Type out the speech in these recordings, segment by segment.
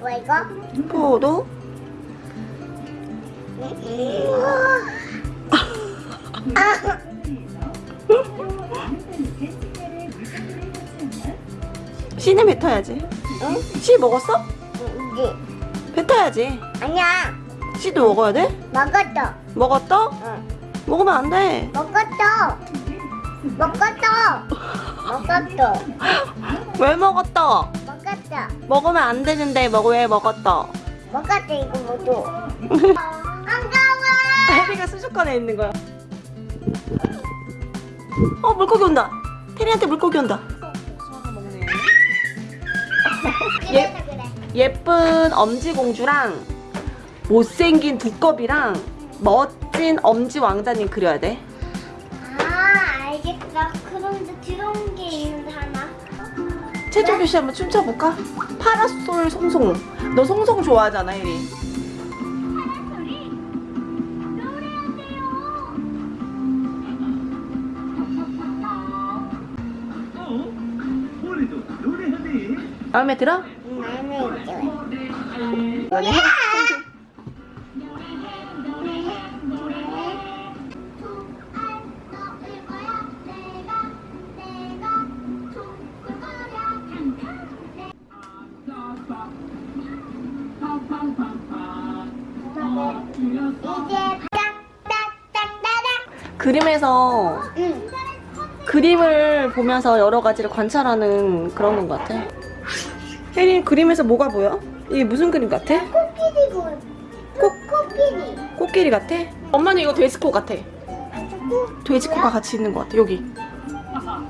뭐 이거? 포도? 아, 씨는 뱉어야지. 응? 씨 먹었어? 이제 뱉어야지. 아니야. 씨도 먹어야 돼? 먹었어. 먹었어? 응. 먹으면 안 돼. 먹었어. 먹었어. 먹었어. 왜 먹었어? 먹었어. 먹으면 안 되는데 먹 왜 먹었어? 먹었어 이거 모두. 반가워. 혜리가 수족관에 있는 거야. 어 물고기 온다. 테리한테 물고기 온다. 예. 그래서 그래. 예쁜 엄지공주랑 못생긴 두꺼비랑 멋진 엄지 왕자님 그려야 돼. 최종 씨 한번 춤춰볼까? 파라솔 송송. 너 송송 좋아하잖아, 혜리. 노래하네. 마음에 들어? 응, 마음에 있죠. 그림에서 응. 그림을 보면서 여러 가지를 관찰하는 그런 것 같아. 혜리 그림에서 뭐가 보여? 이게 무슨 그림 같아? 코끼리 고. 코, 코끼리. 코끼리 같아? 엄마는 이거 돼지코 같아. 코- 돼지코가 같이 있는 것 같아, 여기.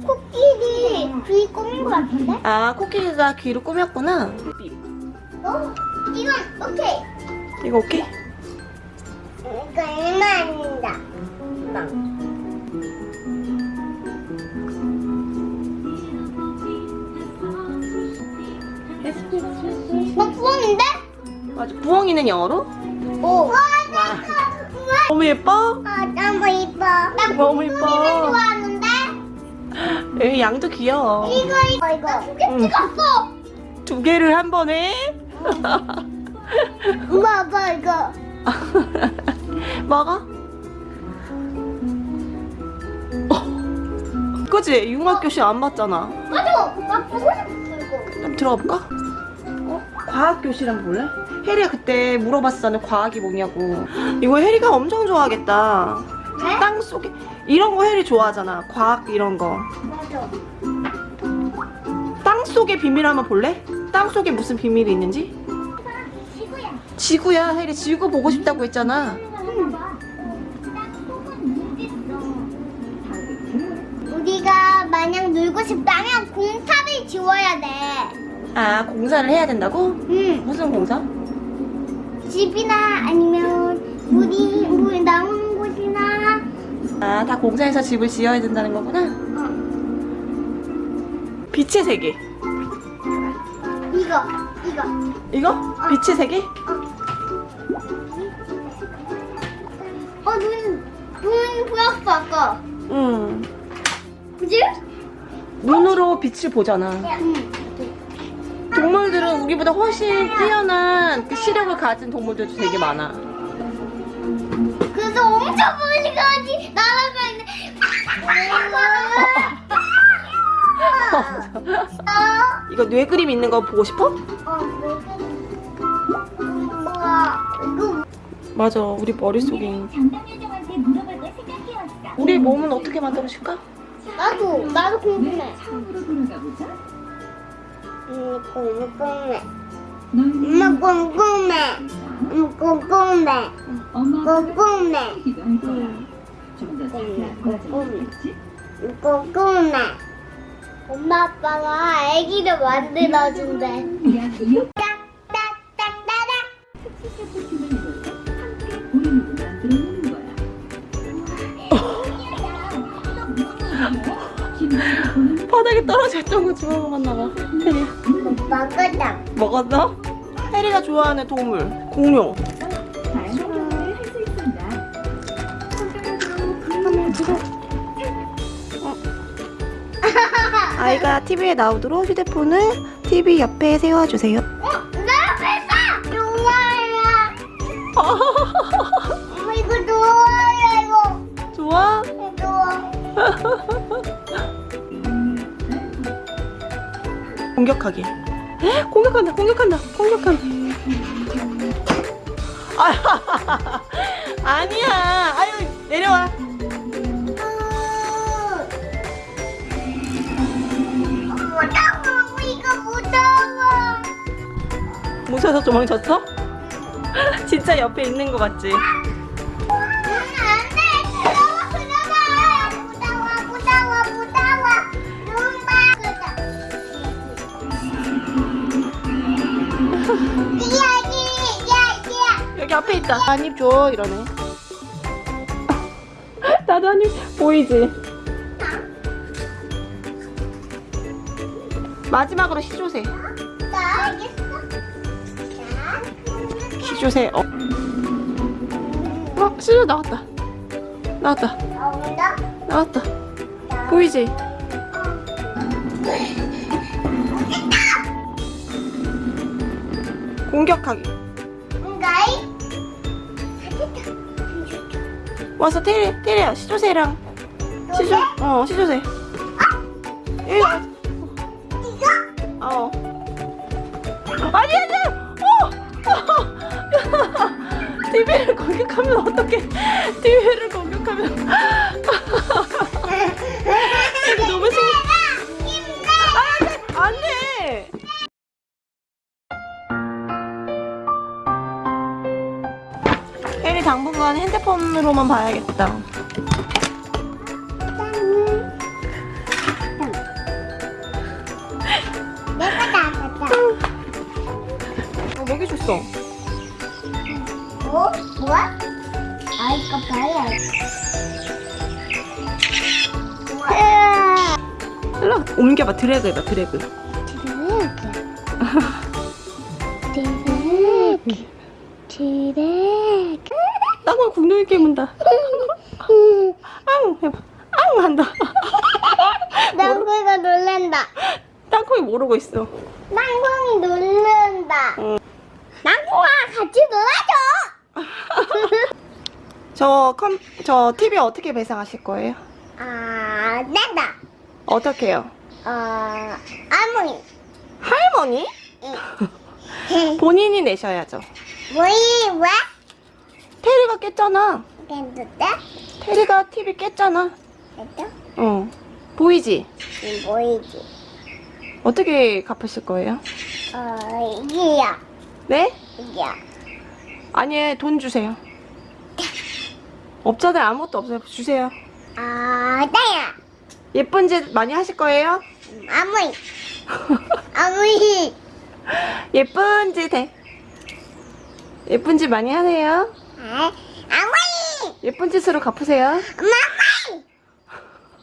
코끼리 귀 꾸민 거 같은데? 아, 코끼리가 귀로 꾸몄구나. 어? 이건 오케이. 이거 오케이? 이거 얼마 아닙니다. 어, 부엉인데? 맞아. 부엉이는 영어로? 오. 와, 너무 예뻐? 아, 너무 이뻐. 나 너무. 부엉이를 좋아하는데? 여기 양도 귀여워. 이거, 이거, 이거. 두개 응. 찍었어. 두 개를 한 번에? 엄마, 아빠, 이거. 먹어? 그치? 융합교실 안 봤잖아. 맞아. 나 보고 싶었어, 이거. 들어가 볼까? 어? 과학교실 한번 볼래? 혜리가 그때 물어봤었잖아 과학이 뭐냐고 이거 혜리가 엄청 좋아하겠다 네? 땅 속에 이런 거 혜리 좋아하잖아 과학 이런 거 맞아. 땅 속의 비밀 한번 볼래? 땅 속에 무슨 비밀이 있는지? 지구야. 지구야 혜리 지구 보고 싶다고 했잖아 만약 놀고 싶다면 공탑을 지워야 돼. 아 공사를 해야 된다고? 응. 무슨 공사? 집이나 아니면 물이 물 나오는 곳이나 아 다 공사해서 집을 지어야 된다는 거구나 어, 빛의 세계 이거 이거 이거? 빛의 세계? 어눈 눈 보였어 아까 응 그지? 눈으로 빛을 보잖아 응. 동물들은 우리보다 훨씬 뛰어난 그 시력을 가진 동물들도 되게 많아. 그래서 엄청 멀리 가지 날아가 있는 어, 이거 뇌 그림 있는 거 보고 싶어? 어, 이거 맞아, 우리 머릿속에. 우리 몸은 어떻게 만들어줄까? 나도 나도 궁금해. 음, 궁금해. 엄마 궁금해. 음, 궁금해. 엄마가 궁금해. 과정을 궁금해. 알지? 궁금해. 엄마 아빠가 아기를 만들어준대 바닥에 떨어졌던 거 집어먹었나 봐. 혜리. 먹었다 먹었어? 혜리가 좋아하는 동물, 공룡. 손가락으로 아이가 TV에 나오도록 휴대폰을 TV 옆에 세워주세요. 어? 나 엄마 이거 좋아요 이거. 좋아? 좋아. 공격하기. 헉, 공격한다, 공격한다, 공격한다. 아, 아니야. 아유, 내려와. 무서워. 무서워서 도망쳤어? 진짜 옆에 있는 거 같지? 여기 여기 여기 앞에 있다. 한입 줘, 이러네. 나도 한입 보이지? 마지막으로 시조새. 시조새. 어. 어, 시조 나왔다. 나왔다. 나왔다. 보이지? 공격하기. 응가이. 와서 테리, 테리야, 시조새랑. 시조, 어, 시조새. 예. 이거 어. 아니, 아니! 어! TV를 공격하면 어떡해. TV를 공격하면. 이거 너무 신 아, 안 혜리 당분간 핸드폰으로만 봐야겠다. 내가 나갔다. 어, 먹이 줬어. 뭐? 뭐야? 아 이거 봐야. 일로 옮겨봐. 드래그 해봐, 드래그. 드래그. 땅콩 궁둥이 깨문다. 아웅 해봐. 아웅 한다. 땅콩이가 놀란다. 땅콩이 모르고 있어. 땅콩이 놀란다. 응. 땅콩아 같이 놀아줘. 저 컴, 저 TV 어떻게 배상하실 거예요? 아 낸다. 어떻게요? 어 아무리. 할머니? 본인이 내셔야죠. 뭐이 왜? 테리가 깼잖아. 괜찮대? 테리가 TV 깼잖아. 됐어? 어. 보이지? 이 보이지? 어떻게 갚으실 거예요? 어 이게야. 네? 이게야. 아니, 돈 주세요. 업자들 아무것도 없어요. 주세요. 아 나야. 예쁜 짓 많이 하실 거예요? 아무리. 아무리. 예쁜 짓 해. 예쁜 짓 많이 하세요. 예쁜 짓으로 갚으세요. 엄마